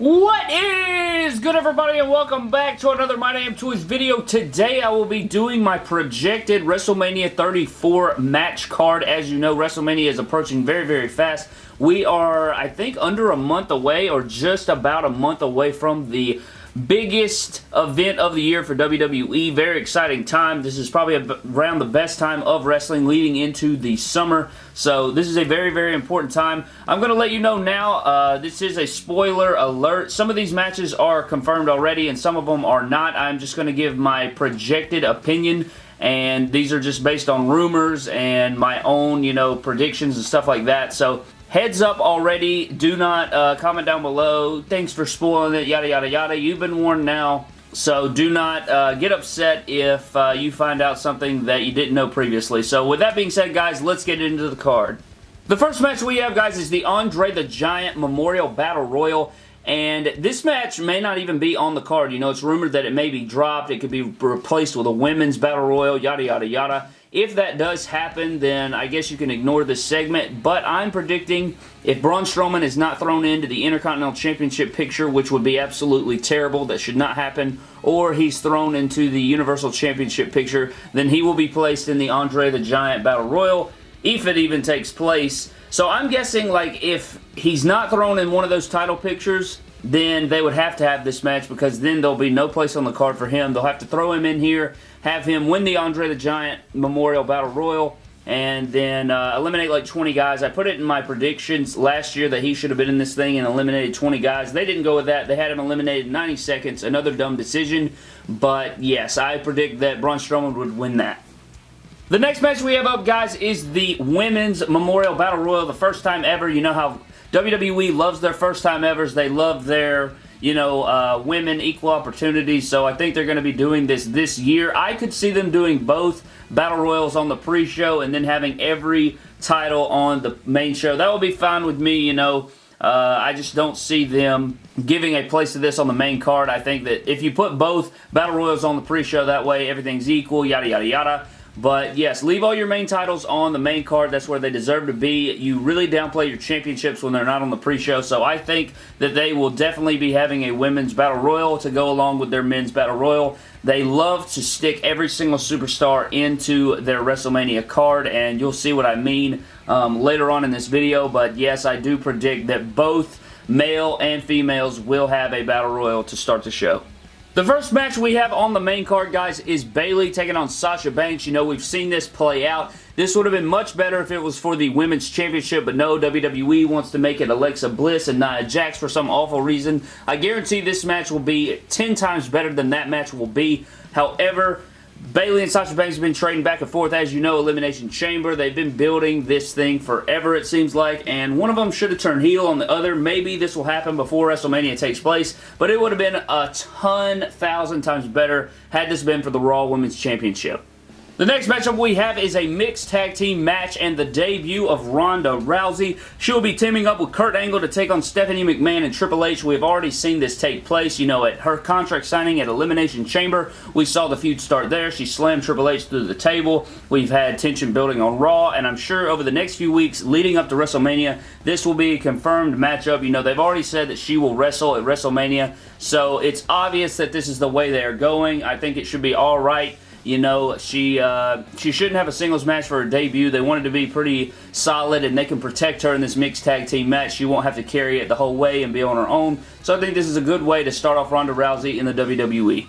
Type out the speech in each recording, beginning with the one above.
What is good everybody and welcome back to another My Damn Toys video. Today I will be doing my projected WrestleMania 34 match card. As you know, WrestleMania is approaching very, very fast. We are, I think, under a month away or just about a month away from the biggest event of the year for WWE. Very exciting time. This is probably around the best time of wrestling leading into the summer. So this is a very, very important time. I'm going to let you know now, uh, this is a spoiler alert. Some of these matches are confirmed already and some of them are not. I'm just going to give my projected opinion and these are just based on rumors and my own, you know, predictions and stuff like that. So Heads up already. Do not uh, comment down below. Thanks for spoiling it, yada, yada, yada. You've been warned now. So do not uh, get upset if uh, you find out something that you didn't know previously. So with that being said, guys, let's get into the card. The first match we have, guys, is the Andre the Giant Memorial Battle Royal. And this match may not even be on the card. You know, it's rumored that it may be dropped. It could be replaced with a women's battle royal, yada, yada, yada. If that does happen, then I guess you can ignore this segment, but I'm predicting if Braun Strowman is not thrown into the Intercontinental Championship picture, which would be absolutely terrible, that should not happen, or he's thrown into the Universal Championship picture, then he will be placed in the Andre the Giant Battle Royal, if it even takes place. So I'm guessing, like, if he's not thrown in one of those title pictures, then they would have to have this match because then there'll be no place on the card for him. They'll have to throw him in here, have him win the Andre the Giant Memorial Battle Royal, and then uh, eliminate like 20 guys. I put it in my predictions last year that he should have been in this thing and eliminated 20 guys. They didn't go with that. They had him eliminated in 90 seconds. Another dumb decision. But yes, I predict that Braun Strowman would win that. The next match we have up, guys, is the Women's Memorial Battle Royal. The first time ever. You know how WWE loves their first time evers. They love their you know, uh, women equal opportunities, so I think they're going to be doing this this year. I could see them doing both Battle Royals on the pre-show and then having every title on the main show. That would be fine with me, you know. Uh, I just don't see them giving a place to this on the main card. I think that if you put both Battle Royals on the pre-show, that way everything's equal, yada, yada, yada. But yes, leave all your main titles on the main card. That's where they deserve to be. You really downplay your championships when they're not on the pre-show. So I think that they will definitely be having a women's battle royal to go along with their men's battle royal. They love to stick every single superstar into their WrestleMania card, and you'll see what I mean um, later on in this video. But yes, I do predict that both male and females will have a battle royal to start the show. The first match we have on the main card, guys, is Bayley taking on Sasha Banks. You know, we've seen this play out. This would have been much better if it was for the Women's Championship, but no, WWE wants to make it Alexa Bliss and Nia Jax for some awful reason. I guarantee this match will be 10 times better than that match will be. However, Bayley and Sasha Banks have been trading back and forth. As you know, Elimination Chamber, they've been building this thing forever, it seems like, and one of them should have turned heel on the other. Maybe this will happen before WrestleMania takes place, but it would have been a ton, thousand times better had this been for the Raw Women's Championship. The next matchup we have is a mixed tag team match and the debut of Ronda Rousey. She will be teaming up with Kurt Angle to take on Stephanie McMahon and Triple H. We have already seen this take place, you know, at her contract signing at Elimination Chamber. We saw the feud start there. She slammed Triple H through the table. We've had tension building on Raw, and I'm sure over the next few weeks leading up to WrestleMania, this will be a confirmed matchup. You know, they've already said that she will wrestle at WrestleMania, so it's obvious that this is the way they are going. I think it should be all right. You know, she uh, she shouldn't have a singles match for her debut. They wanted to be pretty solid, and they can protect her in this mixed tag team match. She won't have to carry it the whole way and be on her own. So I think this is a good way to start off Ronda Rousey in the WWE.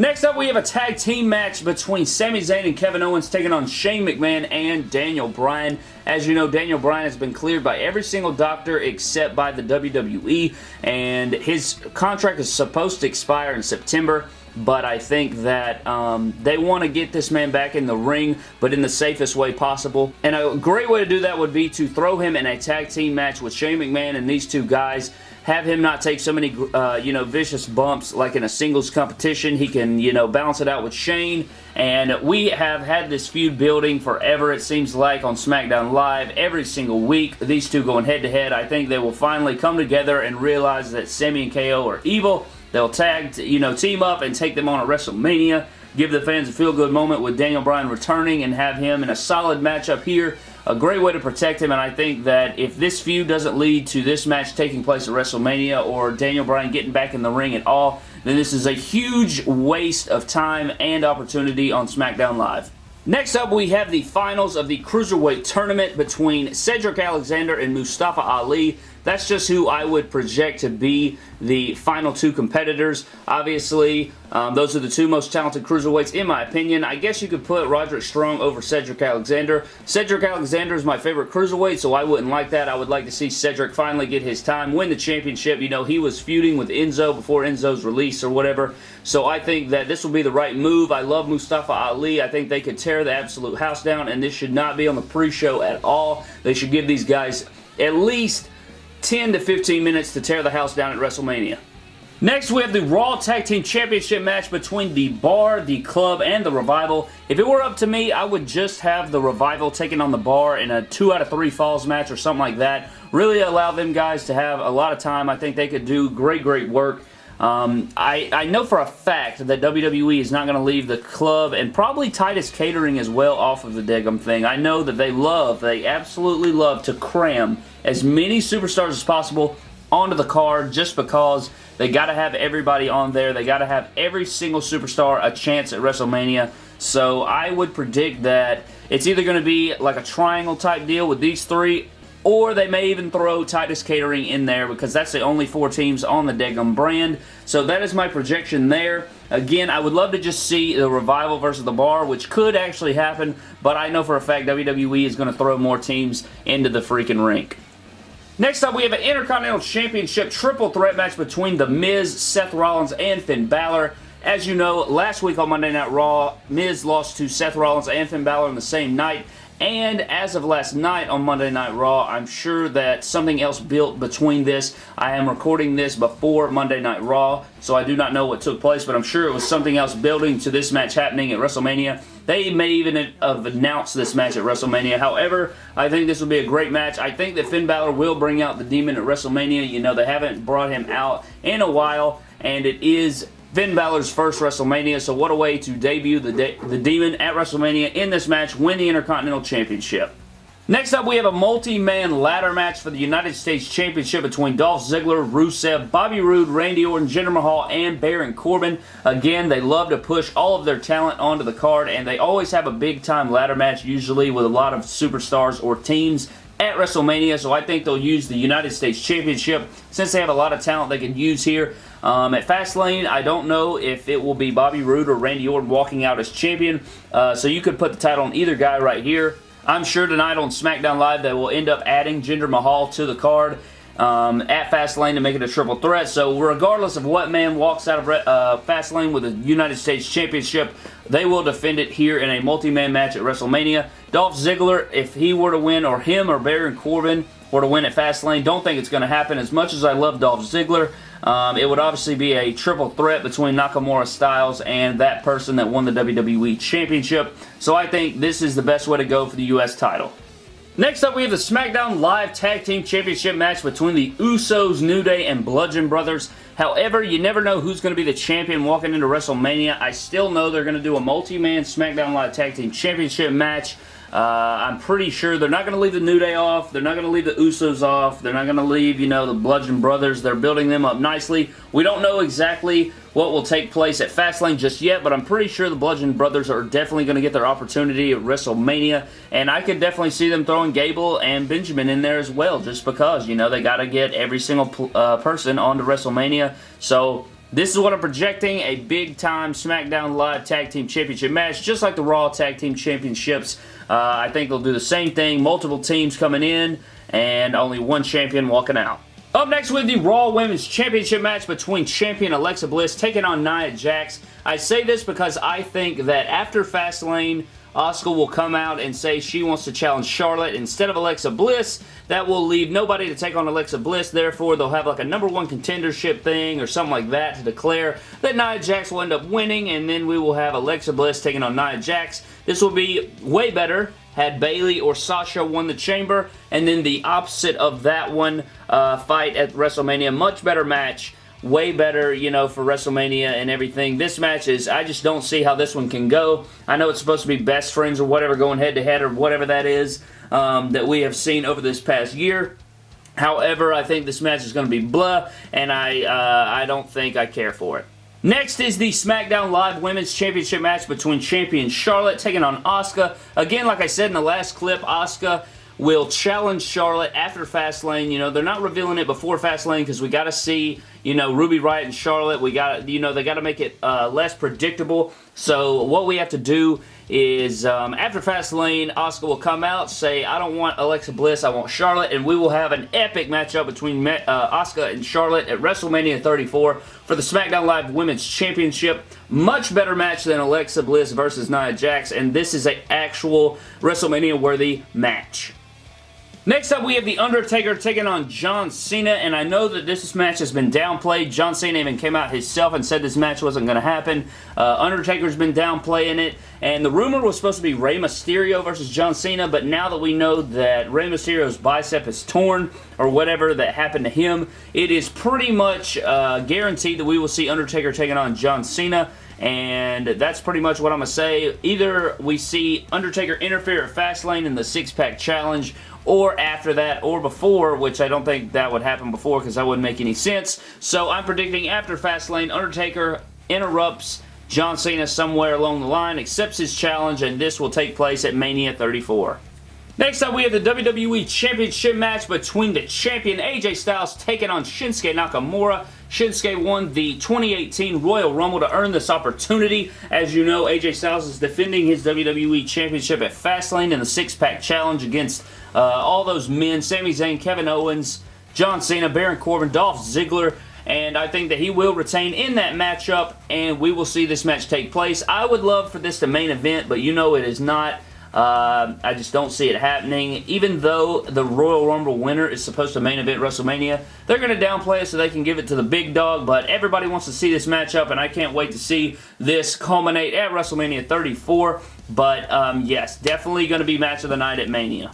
Next up, we have a tag team match between Sami Zayn and Kevin Owens taking on Shane McMahon and Daniel Bryan. As you know, Daniel Bryan has been cleared by every single doctor except by the WWE, and his contract is supposed to expire in September but I think that um, they want to get this man back in the ring, but in the safest way possible. And a great way to do that would be to throw him in a tag team match with Shane McMahon and these two guys have him not take so many, uh, you know, vicious bumps like in a singles competition. He can, you know, balance it out with Shane. And we have had this feud building forever, it seems like, on SmackDown Live every single week. These two going head-to-head. -head. I think they will finally come together and realize that Sami and KO are evil They'll tag, you know, team up and take them on at WrestleMania. Give the fans a feel-good moment with Daniel Bryan returning and have him in a solid matchup here a great way to protect him, and I think that if this feud doesn't lead to this match taking place at WrestleMania or Daniel Bryan getting back in the ring at all, then this is a huge waste of time and opportunity on SmackDown Live. Next up, we have the finals of the Cruiserweight Tournament between Cedric Alexander and Mustafa Ali. That's just who I would project to be the final two competitors. Obviously, um, those are the two most talented cruiserweights in my opinion. I guess you could put Roderick Strong over Cedric Alexander. Cedric Alexander is my favorite cruiserweight, so I wouldn't like that. I would like to see Cedric finally get his time, win the championship. You know, he was feuding with Enzo before Enzo's release or whatever, so I think that this will be the right move. I love Mustafa Ali. I think they could tear the absolute house down, and this should not be on the pre-show at all. They should give these guys at least 10 to 15 minutes to tear the house down at WrestleMania. Next, we have the Raw Tag Team Championship match between The Bar, The Club, and The Revival. If it were up to me, I would just have The Revival taking on The Bar in a 2 out of 3 falls match or something like that. Really allow them guys to have a lot of time. I think they could do great, great work. Um, I, I know for a fact that WWE is not going to leave the club and probably Titus Catering as well off of the Degum thing. I know that they love, they absolutely love to cram as many superstars as possible onto the card just because they got to have everybody on there. They got to have every single superstar a chance at WrestleMania. So I would predict that it's either going to be like a triangle type deal with these three or they may even throw Titus Catering in there because that's the only four teams on the Degum brand. So that is my projection there. Again, I would love to just see the Revival versus the Bar, which could actually happen, but I know for a fact WWE is going to throw more teams into the freaking rink. Next up, we have an Intercontinental Championship triple threat match between The Miz, Seth Rollins, and Finn Balor. As you know, last week on Monday Night Raw, Miz lost to Seth Rollins and Finn Balor on the same night. And as of last night on Monday Night Raw, I'm sure that something else built between this. I am recording this before Monday Night Raw, so I do not know what took place, but I'm sure it was something else building to this match happening at WrestleMania. They may even have announced this match at WrestleMania. However, I think this will be a great match. I think that Finn Balor will bring out the Demon at WrestleMania. You know, they haven't brought him out in a while, and it is Finn Balor's first WrestleMania, so what a way to debut the, de the Demon at WrestleMania in this match, win the Intercontinental Championship. Next up, we have a multi-man ladder match for the United States Championship between Dolph Ziggler, Rusev, Bobby Roode, Randy Orton, Jinder Mahal, and Baron Corbin. Again, they love to push all of their talent onto the card, and they always have a big-time ladder match, usually with a lot of superstars or teams at WrestleMania, so I think they'll use the United States Championship since they have a lot of talent they can use here. Um, at Fastlane, I don't know if it will be Bobby Roode or Randy Orton walking out as champion, uh, so you could put the title on either guy right here. I'm sure tonight on SmackDown Live they will end up adding Jinder Mahal to the card um, at Fastlane to make it a triple threat. So regardless of what man walks out of uh, Fastlane with a United States Championship, they will defend it here in a multi-man match at WrestleMania. Dolph Ziggler, if he were to win, or him or Baron Corbin were to win at Fastlane, don't think it's going to happen. As much as I love Dolph Ziggler, um, it would obviously be a triple threat between Nakamura Styles and that person that won the WWE Championship. So I think this is the best way to go for the U.S. title. Next up, we have the SmackDown Live Tag Team Championship match between the Usos, New Day, and Bludgeon Brothers. However, you never know who's going to be the champion walking into WrestleMania. I still know they're going to do a multi-man SmackDown Live Tag Team Championship match. Uh, I'm pretty sure they're not going to leave the New Day off. They're not going to leave the Usos off. They're not going to leave, you know, the Bludgeon Brothers. They're building them up nicely. We don't know exactly what will take place at Fastlane just yet, but I'm pretty sure the Bludgeon Brothers are definitely going to get their opportunity at WrestleMania, and I could definitely see them throwing Gable and Benjamin in there as well, just because, you know, they got to get every single uh, person onto WrestleMania, so this is what I'm projecting, a big-time SmackDown Live Tag Team Championship match, just like the Raw Tag Team Championships. Uh, I think they'll do the same thing, multiple teams coming in, and only one champion walking out. Up next with the Raw Women's Championship match between champion Alexa Bliss taking on Nia Jax. I say this because I think that after Fastlane, Asuka will come out and say she wants to challenge Charlotte instead of Alexa Bliss. That will leave nobody to take on Alexa Bliss. Therefore, they'll have like a number one contendership thing or something like that to declare that Nia Jax will end up winning and then we will have Alexa Bliss taking on Nia Jax. This will be way better had Bayley or Sasha won the Chamber, and then the opposite of that one uh, fight at WrestleMania. Much better match way better, you know, for WrestleMania and everything. This match is, I just don't see how this one can go. I know it's supposed to be best friends or whatever, going head to head or whatever that is. um, that we have seen over this past year. However, I think this match is going to be blah, and I, uh, I don't think I care for it. Next is the SmackDown Live Women's Championship match between champion Charlotte taking on Asuka. Again, like I said in the last clip, Asuka will challenge Charlotte after Fastlane. You know, they're not revealing it before Fastlane because we got to see, you know, Ruby Riott and Charlotte. We got, you know, they got to make it uh, less predictable. So what we have to do is um, after Fastlane, Asuka will come out, say, I don't want Alexa Bliss, I want Charlotte, and we will have an epic matchup between uh, Asuka and Charlotte at WrestleMania 34 for the SmackDown Live Women's Championship. Much better match than Alexa Bliss versus Nia Jax, and this is an actual WrestleMania-worthy match. Next up, we have The Undertaker taking on John Cena, and I know that this match has been downplayed. John Cena even came out himself and said this match wasn't going to happen. Uh, Undertaker's been downplaying it, and the rumor was supposed to be Rey Mysterio versus John Cena, but now that we know that Rey Mysterio's bicep is torn, or whatever that happened to him, it is pretty much uh, guaranteed that we will see Undertaker taking on John Cena and that's pretty much what I'm going to say. Either we see Undertaker interfere at Fastlane in the six-pack challenge, or after that or before, which I don't think that would happen before because that wouldn't make any sense. So I'm predicting after Fastlane, Undertaker interrupts John Cena somewhere along the line, accepts his challenge, and this will take place at Mania 34. Next up, we have the WWE Championship match between the champion AJ Styles taking on Shinsuke Nakamura. Shinsuke won the 2018 Royal Rumble to earn this opportunity. As you know, AJ Styles is defending his WWE Championship at Fastlane in the six-pack challenge against uh, all those men, Sami Zayn, Kevin Owens, John Cena, Baron Corbin, Dolph Ziggler, and I think that he will retain in that matchup, and we will see this match take place. I would love for this to main event, but you know it is not. Uh, I just don't see it happening. Even though the Royal Rumble winner is supposed to main event WrestleMania, they're going to downplay it so they can give it to the big dog, but everybody wants to see this matchup, and I can't wait to see this culminate at WrestleMania 34. But, um, yes, definitely going to be match of the night at Mania.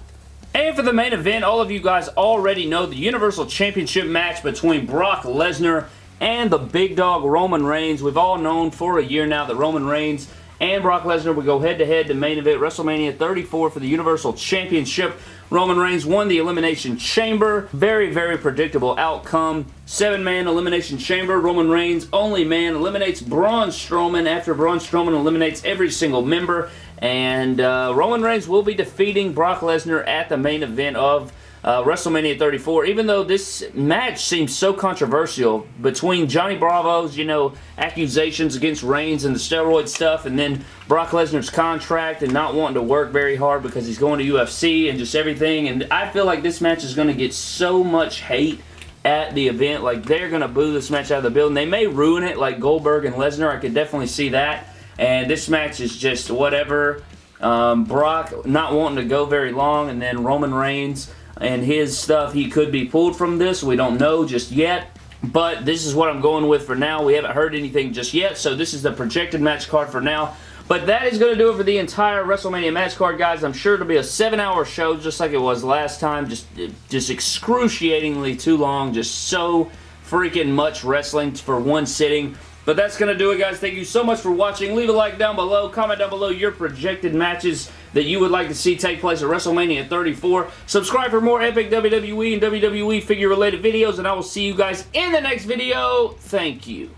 And for the main event, all of you guys already know the Universal Championship match between Brock Lesnar and the big dog Roman Reigns. We've all known for a year now that Roman Reigns and Brock Lesnar would go head-to-head -to, -head to main event WrestleMania 34 for the Universal Championship. Roman Reigns won the Elimination Chamber. Very, very predictable outcome. Seven-man Elimination Chamber. Roman Reigns, only man, eliminates Braun Strowman after Braun Strowman eliminates every single member. And uh, Roman Reigns will be defeating Brock Lesnar at the main event of uh, WrestleMania 34, even though this match seems so controversial between Johnny Bravo's, you know, accusations against Reigns and the steroid stuff, and then Brock Lesnar's contract and not wanting to work very hard because he's going to UFC and just everything, and I feel like this match is going to get so much hate at the event. Like, they're going to boo this match out of the building. They may ruin it like Goldberg and Lesnar. I could definitely see that. And this match is just whatever. Um, Brock not wanting to go very long, and then Roman Reigns and his stuff, he could be pulled from this. We don't know just yet. But this is what I'm going with for now. We haven't heard anything just yet, so this is the projected match card for now. But that is going to do it for the entire WrestleMania match card, guys. I'm sure it'll be a seven-hour show just like it was last time. Just, just excruciatingly too long. Just so freaking much wrestling for one sitting. But that's going to do it, guys. Thank you so much for watching. Leave a like down below. Comment down below your projected matches that you would like to see take place at WrestleMania 34. Subscribe for more epic WWE and WWE figure-related videos, and I will see you guys in the next video. Thank you.